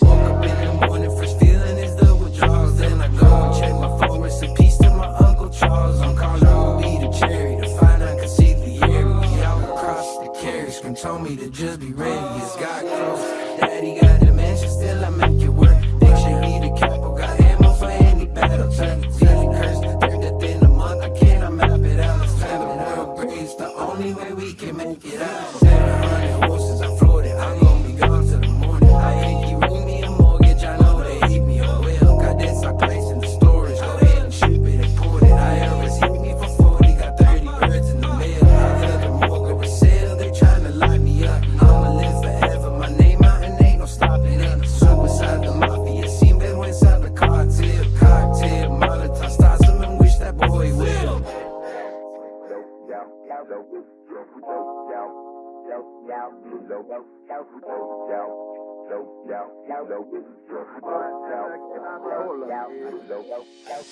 Woke up in the morning, first feeling is the withdrawals. Then I go and check my phone, rest in peace to my Uncle Charles. I'm calling Ruby to cherry to find out consigliere. We out across the carriage. scream told me to just be ready. It's got close. crimen quieras.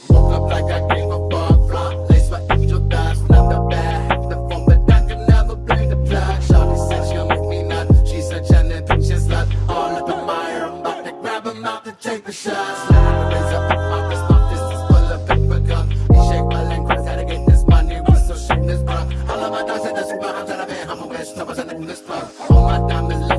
Woke up like a and this love. All my diamonds.